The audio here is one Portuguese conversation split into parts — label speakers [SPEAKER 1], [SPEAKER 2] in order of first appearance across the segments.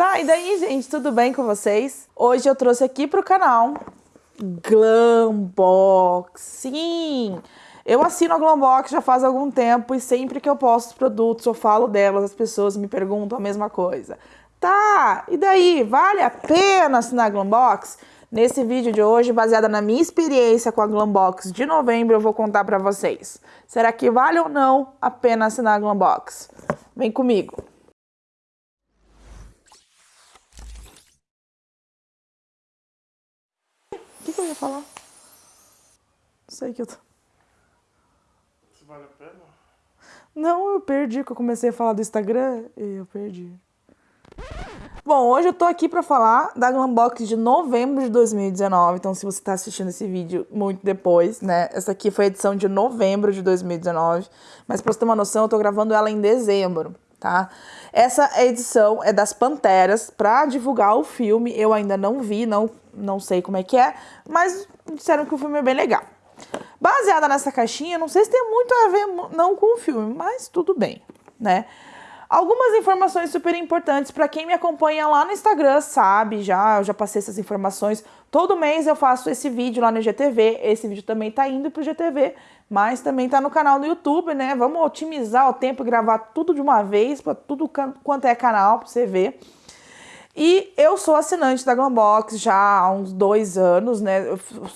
[SPEAKER 1] Tá, e daí, gente, tudo bem com vocês? Hoje eu trouxe aqui pro canal Glambox. Sim! Eu assino a Glambox já faz algum tempo e sempre que eu posto produtos eu falo delas, as pessoas me perguntam a mesma coisa. Tá, e daí, vale a pena assinar a Glambox? Nesse vídeo de hoje, baseada na minha experiência com a Glambox de novembro, eu vou contar pra vocês. Será que vale ou não a pena assinar a Glambox? Vem comigo! que, que eu ia falar? Não sei que eu tô...
[SPEAKER 2] Isso vale a pena?
[SPEAKER 1] Não, eu perdi, que eu comecei a falar do Instagram e eu perdi. Bom, hoje eu tô aqui pra falar da Glambox de novembro de 2019, então se você tá assistindo esse vídeo muito depois, né, essa aqui foi a edição de novembro de 2019, mas pra você ter uma noção, eu tô gravando ela em dezembro, tá? Essa edição é das Panteras, pra divulgar o filme, eu ainda não vi, não não sei como é que é, mas disseram que o filme é bem legal. Baseada nessa caixinha, não sei se tem muito a ver não com o filme, mas tudo bem, né? Algumas informações super importantes para quem me acompanha lá no Instagram, sabe, já, eu já passei essas informações. Todo mês eu faço esse vídeo lá no GTV, esse vídeo também tá indo pro GTV, mas também tá no canal no YouTube, né? Vamos otimizar o tempo e gravar tudo de uma vez, para tudo quanto é canal, para você ver. E eu sou assinante da Glambox já há uns dois anos, né?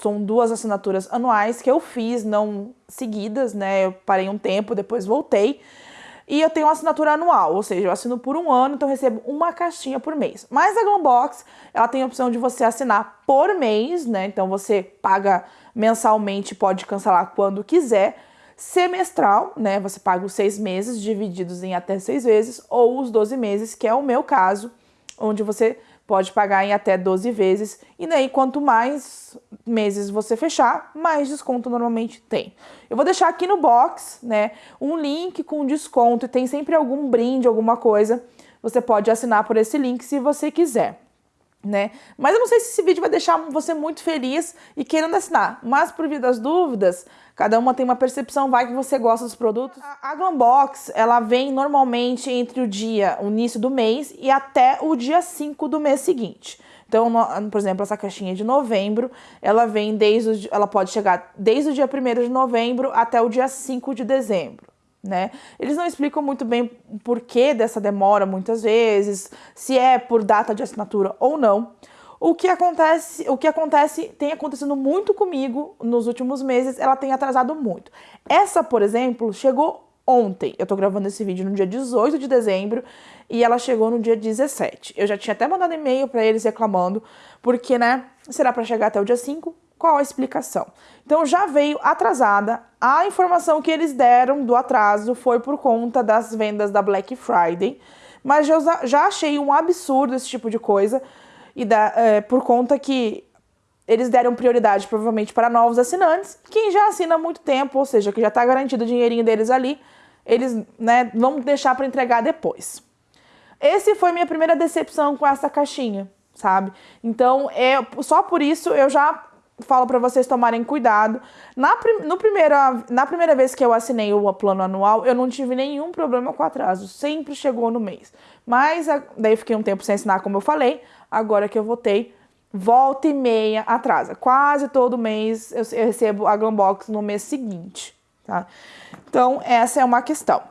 [SPEAKER 1] São duas assinaturas anuais que eu fiz, não seguidas, né? Eu parei um tempo, depois voltei. E eu tenho uma assinatura anual, ou seja, eu assino por um ano, então recebo uma caixinha por mês. Mas a Glambox, ela tem a opção de você assinar por mês, né? Então você paga mensalmente, pode cancelar quando quiser. Semestral, né? Você paga os seis meses divididos em até seis vezes, ou os 12 meses, que é o meu caso onde você pode pagar em até 12 vezes. E daí, quanto mais meses você fechar, mais desconto normalmente tem. Eu vou deixar aqui no box, né, um link com desconto e tem sempre algum brinde, alguma coisa. Você pode assinar por esse link se você quiser. Né? Mas eu não sei se esse vídeo vai deixar você muito feliz e querendo assinar. Mas por via das dúvidas, Cada uma tem uma percepção, vai que você gosta dos produtos. A, Glambox, ela vem normalmente entre o dia, o início do mês e até o dia 5 do mês seguinte. Então, por exemplo, essa caixinha de novembro, ela vem desde, ela pode chegar desde o dia 1 de novembro até o dia 5 de dezembro. Né? Eles não explicam muito bem o porquê dessa demora muitas vezes, se é por data de assinatura ou não. O que acontece, o que acontece tem acontecido muito comigo nos últimos meses, ela tem atrasado muito. Essa, por exemplo, chegou ontem. Eu tô gravando esse vídeo no dia 18 de dezembro e ela chegou no dia 17. Eu já tinha até mandado e-mail para eles reclamando, porque, né, será para chegar até o dia 5? Qual a explicação? Então já veio atrasada. A informação que eles deram do atraso foi por conta das vendas da Black Friday, mas já, já achei um absurdo esse tipo de coisa e da, é, por conta que eles deram prioridade provavelmente para novos assinantes, quem já assina há muito tempo, ou seja, que já está garantido o dinheirinho deles ali, eles né, vão deixar para entregar depois. Esse foi minha primeira decepção com essa caixinha, sabe? Então, é, só por isso eu já falo para vocês tomarem cuidado. Na, no primeira, na primeira vez que eu assinei o plano anual, eu não tive nenhum problema com atraso, sempre chegou no mês. Mas daí fiquei um tempo sem assinar, como eu falei, agora que eu votei, volta e meia atrasa. Quase todo mês eu, eu recebo a Glambox no mês seguinte, tá? Então, essa é uma questão.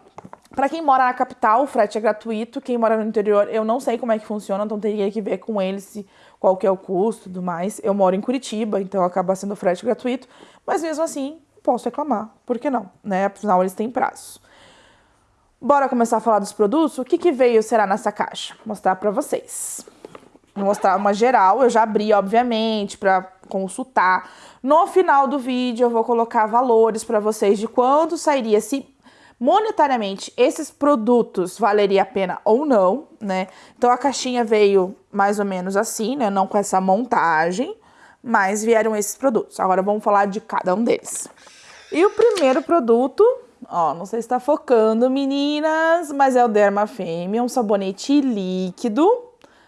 [SPEAKER 1] Para quem mora na capital, o frete é gratuito. Quem mora no interior, eu não sei como é que funciona, então teria que ver com eles se, qual que é o custo tudo mais. Eu moro em Curitiba, então acaba sendo frete gratuito, mas mesmo assim, posso reclamar. Por que não? Né? Afinal, eles têm prazos. Bora começar a falar dos produtos? O que, que veio será nessa caixa? Vou mostrar para vocês. Vou mostrar uma geral, eu já abri, obviamente, para consultar. No final do vídeo eu vou colocar valores para vocês de quanto sairia se monetariamente esses produtos valeria a pena ou não, né? Então a caixinha veio mais ou menos assim, né? Não com essa montagem, mas vieram esses produtos. Agora vamos falar de cada um deles. E o primeiro produto, ó, não sei se está focando, meninas, mas é o Derma Fêmea, um sabonete líquido,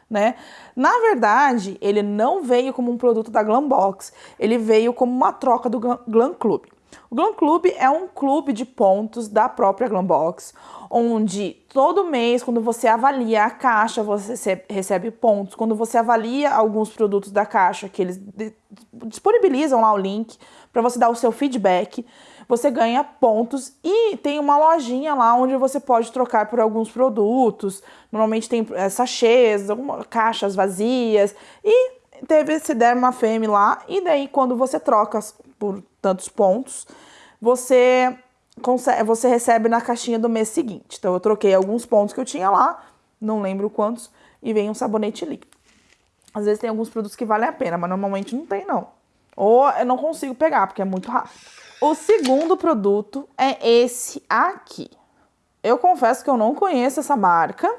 [SPEAKER 1] né? Na verdade, ele não veio como um produto da Glambox, ele veio como uma troca do Glam Club. O Glam Club é um clube de pontos da própria Glambox, onde todo mês, quando você avalia a caixa, você recebe pontos. Quando você avalia alguns produtos da caixa, que eles disponibilizam lá o link para você dar o seu feedback, você ganha pontos e tem uma lojinha lá onde você pode trocar por alguns produtos. Normalmente tem é, sachês, algumas caixas vazias e teve esse Dermafeme lá e daí quando você troca por tantos pontos, você consegue, você recebe na caixinha do mês seguinte. Então eu troquei alguns pontos que eu tinha lá, não lembro quantos, e vem um sabonete líquido. Às vezes tem alguns produtos que valem a pena, mas normalmente não tem não. Ou eu não consigo pegar, porque é muito rápido. O segundo produto é esse aqui. Eu confesso que eu não conheço essa marca,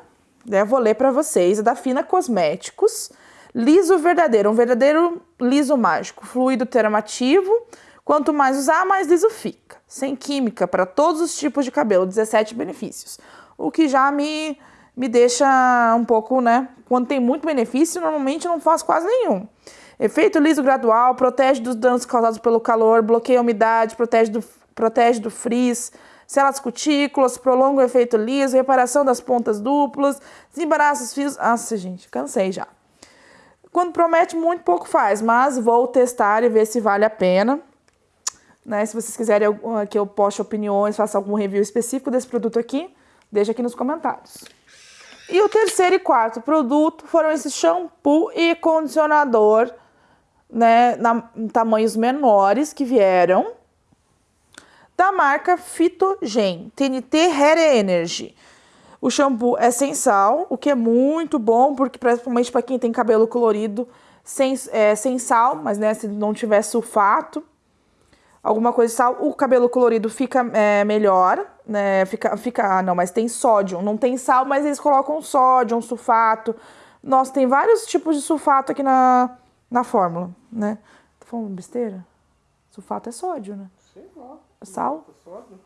[SPEAKER 1] né? Vou ler para vocês. É da Fina Cosméticos. Liso verdadeiro, um verdadeiro liso mágico, fluido termativo. Quanto mais usar, mais liso fica. Sem química, para todos os tipos de cabelo, 17 benefícios. O que já me, me deixa um pouco, né? Quando tem muito benefício, normalmente não faz quase nenhum. Efeito liso gradual, protege dos danos causados pelo calor, bloqueia a umidade, protege do, protege do frizz, sela as cutículas, prolonga o efeito liso, reparação das pontas duplas, desembaraça os fios. Nossa, gente, cansei já. Quando promete muito, pouco faz, mas vou testar e ver se vale a pena. Né? Se vocês quiserem que eu poste opiniões, faça algum review específico desse produto aqui, deixa aqui nos comentários. E o terceiro e quarto produto foram esse shampoo e condicionador, né, na, em tamanhos menores que vieram, da marca Fitogen, TNT Hair Energy. O shampoo é sem sal, o que é muito bom, porque principalmente para quem tem cabelo colorido, sem, é, sem sal, mas né, se não tiver sulfato, alguma coisa de sal, o cabelo colorido fica é, melhor, né? Fica, fica, ah, não, mas tem sódio, não tem sal, mas eles colocam sódio, um sulfato. Nossa, tem vários tipos de sulfato aqui na, na fórmula, né? Tá falando besteira? Sulfato é sódio, né?
[SPEAKER 2] Sei lá.
[SPEAKER 1] É sal?
[SPEAKER 2] É sódio?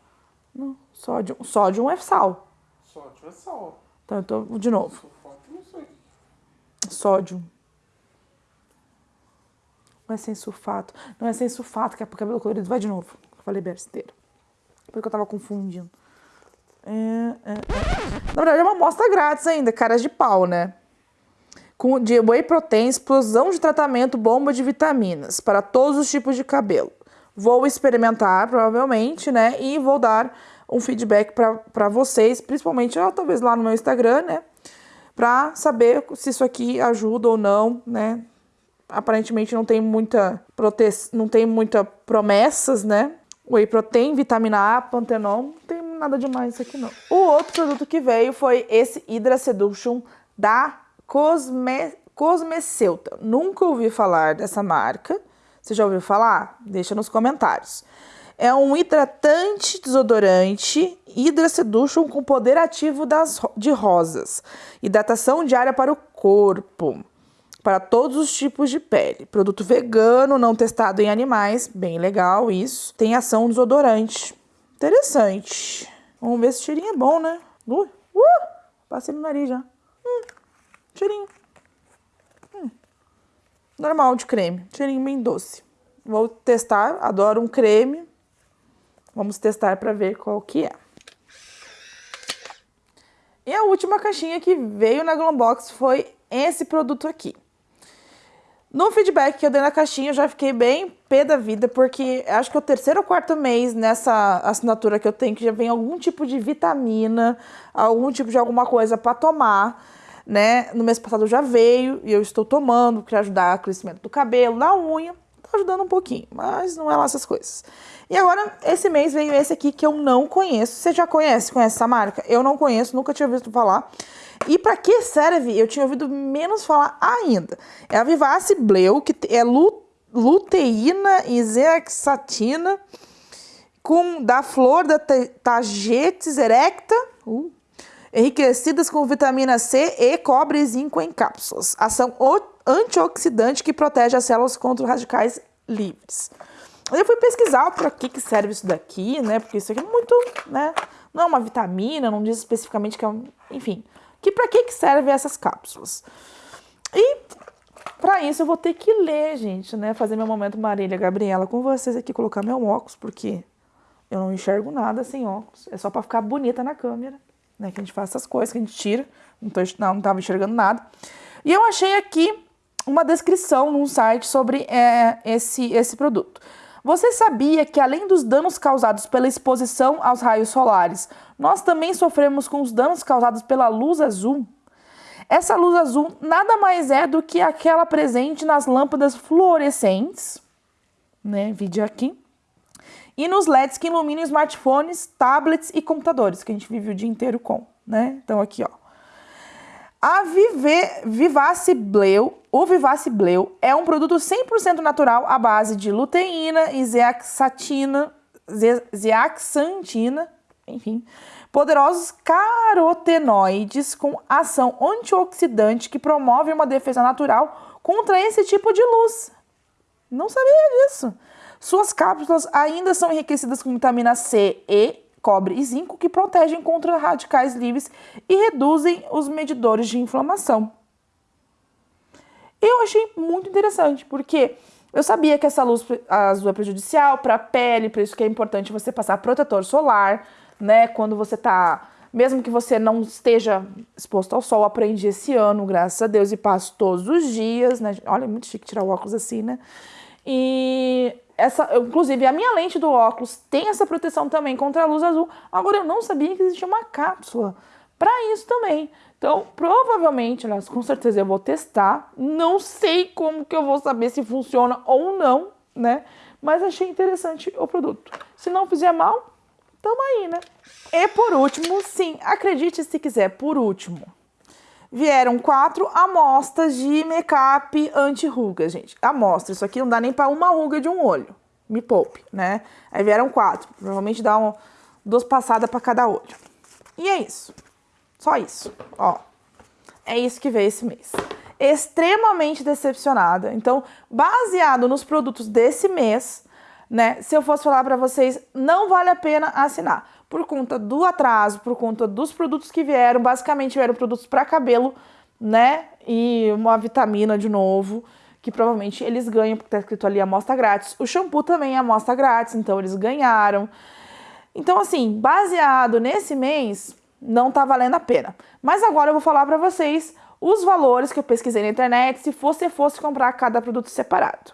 [SPEAKER 1] Não, sódio. Sódio é sal.
[SPEAKER 2] Sódio é sal.
[SPEAKER 1] Então, eu tô, de novo. Sódio. Não é sem sulfato. Não é sem sulfato, que é pro cabelo colorido. Vai de novo. Falei besteira. Porque eu tava confundindo. É, é, é. Na verdade, é uma amostra grátis ainda, caras de pau, né? Com de whey protein, explosão de tratamento, bomba de vitaminas para todos os tipos de cabelo. Vou experimentar, provavelmente, né? E vou dar um feedback para vocês, principalmente, ó, talvez lá no meu Instagram, né? Para saber se isso aqui ajuda ou não, né? Aparentemente não tem muita prote... não tem muita promessas, né? Whey protein, vitamina A, pantenon, não tem nada demais aqui não. O outro produto que veio foi esse Hydra Seduction da Cosme... Cosmeceuta. Nunca ouvi falar dessa marca. Você já ouviu falar? Deixa nos comentários. É um hidratante desodorante Hydra Seduction com poder ativo das, de rosas. Hidratação diária para o corpo. Para todos os tipos de pele. Produto vegano, não testado em animais. Bem legal isso. Tem ação desodorante. Interessante. Vamos ver se o cheirinho é bom, né? Uh, uh, passei no nariz já. Hum, cheirinho. Hum. Normal de creme. Cheirinho bem doce. Vou testar. Adoro um creme. Vamos testar para ver qual que é. E a última caixinha que veio na Glombox foi esse produto aqui. No feedback que eu dei na caixinha, eu já fiquei bem pé da vida, porque acho que é o terceiro ou quarto mês nessa assinatura que eu tenho que já vem algum tipo de vitamina, algum tipo de alguma coisa para tomar, né? No mês passado já veio e eu estou tomando para ajudar o crescimento do cabelo, da unha ajudando um pouquinho, mas não é lá essas coisas. E agora, esse mês veio esse aqui que eu não conheço. Você já conhece, conhece essa marca? Eu não conheço, nunca tinha ouvido falar. E para que serve? Eu tinha ouvido menos falar ainda. É a Vivace Bleu, que é luteína e zeaxantina com da flor da Tagetes erecta, uh, enriquecidas com vitamina C e cobre e zinco em cápsulas. Ação antioxidante que protege as células contra radicais livres. Eu fui pesquisar para que, que serve isso daqui, né? Porque isso aqui é muito, né? Não é uma vitamina, não diz especificamente que é um... Enfim, que para que, que servem essas cápsulas. E Para isso eu vou ter que ler, gente, né? Fazer meu momento Marília Gabriela com vocês aqui, colocar meu óculos, porque eu não enxergo nada sem óculos. É só para ficar bonita na câmera, né? Que a gente faz essas coisas, que a gente tira. Não, tô, não, não tava enxergando nada. E eu achei aqui uma descrição num site sobre é, esse, esse produto. Você sabia que além dos danos causados pela exposição aos raios solares, nós também sofremos com os danos causados pela luz azul? Essa luz azul nada mais é do que aquela presente nas lâmpadas fluorescentes, né? Vídeo aqui e nos LEDs que iluminam smartphones, tablets e computadores, que a gente vive o dia inteiro com, né? Então aqui, ó. A Vive, Vivace Bleu, o Vivace Bleu é um produto 100% natural à base de luteína e zeaxantina, zeaxantina, enfim, poderosos carotenoides com ação antioxidante que promove uma defesa natural contra esse tipo de luz. Não sabia disso. Suas cápsulas ainda são enriquecidas com vitamina C, E, cobre e zinco que protegem contra radicais livres e reduzem os medidores de inflamação. Eu achei muito interessante, porque eu sabia que essa luz azul é prejudicial para a pele, por isso que é importante você passar protetor solar, né? Quando você tá, mesmo que você não esteja exposto ao sol, aprendi esse ano, graças a Deus, e passo todos os dias, né? Olha, é muito chique tirar o óculos assim, né? E essa, inclusive, a minha lente do óculos tem essa proteção também contra a luz azul. Agora, eu não sabia que existia uma cápsula para isso também. Então, provavelmente, aliás, com certeza eu vou testar. Não sei como que eu vou saber se funciona ou não, né? Mas achei interessante o produto. Se não fizer mal, tamo aí, né? E por último, sim, acredite se quiser, por último, vieram quatro amostras de make-up anti-ruga, gente. Amostra, isso aqui não dá nem para uma ruga de um olho. Me poupe, né? Aí vieram quatro. Provavelmente dá um, duas passadas para cada olho. E é isso. Só isso, ó. É isso que veio esse mês. Extremamente decepcionada. Então, baseado nos produtos desse mês, né? Se eu fosse falar para vocês, não vale a pena assinar por conta do atraso, por conta dos produtos que vieram, basicamente vieram produtos para cabelo, né? E uma vitamina de novo, que provavelmente eles ganham, porque tá escrito ali amostra grátis. O shampoo também é amostra grátis, então eles ganharam. Então, assim, baseado nesse mês, não tá valendo a pena. Mas agora eu vou falar para vocês os valores que eu pesquisei na internet se você fosse comprar cada produto separado.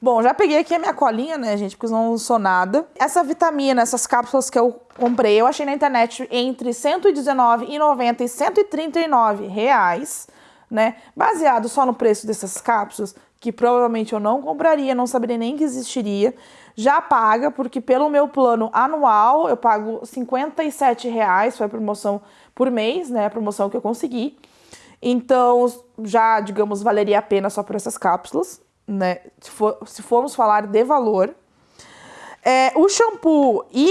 [SPEAKER 1] Bom, já peguei aqui a minha colinha, né, gente, porque não sou nada. Essa vitamina, essas cápsulas que eu comprei, eu achei na internet entre R$ 119,90 e 139 reais, né? Baseado só no preço dessas cápsulas, que provavelmente eu não compraria, não saberia nem que existiria. Já paga, porque pelo meu plano anual eu pago 57 reais, foi a promoção por mês, né? A promoção que eu consegui. Então, já, digamos, valeria a pena só por essas cápsulas né? Se, for, se formos falar de valor. É, o shampoo e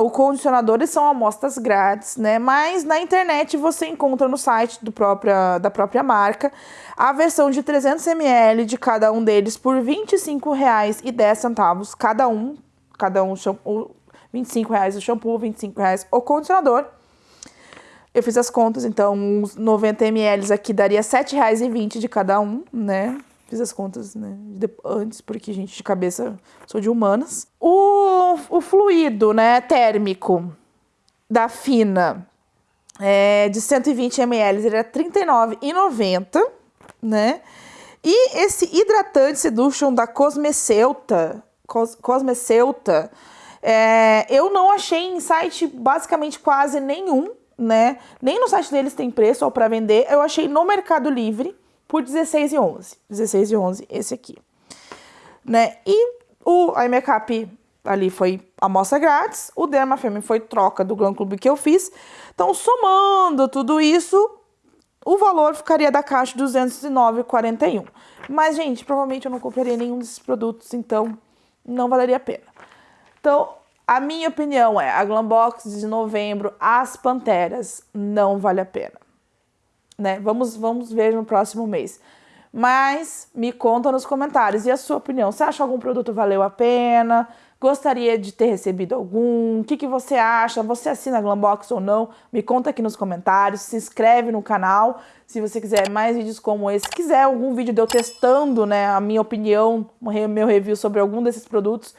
[SPEAKER 1] o condicionador são amostras grátis, né? Mas na internet você encontra no site do própria, da própria marca a versão de 300 ml de cada um deles por R$ 25,10 cada um. Cada um shampoo, R$ 25,00 o shampoo, R$ 25,00 o condicionador. Eu fiz as contas, então uns 90 ml aqui daria R$ 7,20 de cada um, né? Fiz as contas né, antes, porque, gente, de cabeça sou de humanas. O, o fluido né, térmico da Fina é, de 120 ml era R$ 39,90, né? E esse hidratante Seduction da Cosmeceuta, Cos, Cosmeceuta, é, eu não achei em site basicamente quase nenhum, né? Nem no site deles tem preço ou para vender. Eu achei no Mercado Livre por 16 e 11. 16 e 11, esse aqui. Né? E o iMakeup ali foi amostra grátis, o Derma Femme foi troca do Glam Club que eu fiz. Então, somando tudo isso, o valor ficaria da caixa 209,41. Mas, gente, provavelmente eu não compraria nenhum desses produtos, então não valeria a pena. Então, a minha opinião é, a Glambox de novembro, as Panteras, não vale a pena né? Vamos, vamos ver no próximo mês. Mas me conta nos comentários. E a sua opinião? Você acha algum produto valeu a pena? Gostaria de ter recebido algum? O que, que você acha? Você assina a Glambox ou não? Me conta aqui nos comentários. Se inscreve no canal se você quiser mais vídeos como esse. Se quiser algum vídeo de eu testando né, a minha opinião, meu review sobre algum desses produtos,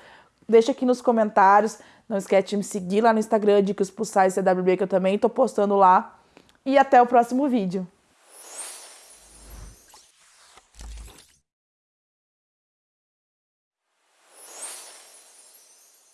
[SPEAKER 1] deixa aqui nos comentários. Não esquece de me seguir lá no Instagram, Dicas Pulsais CWB, que eu também estou postando lá. E até o próximo vídeo.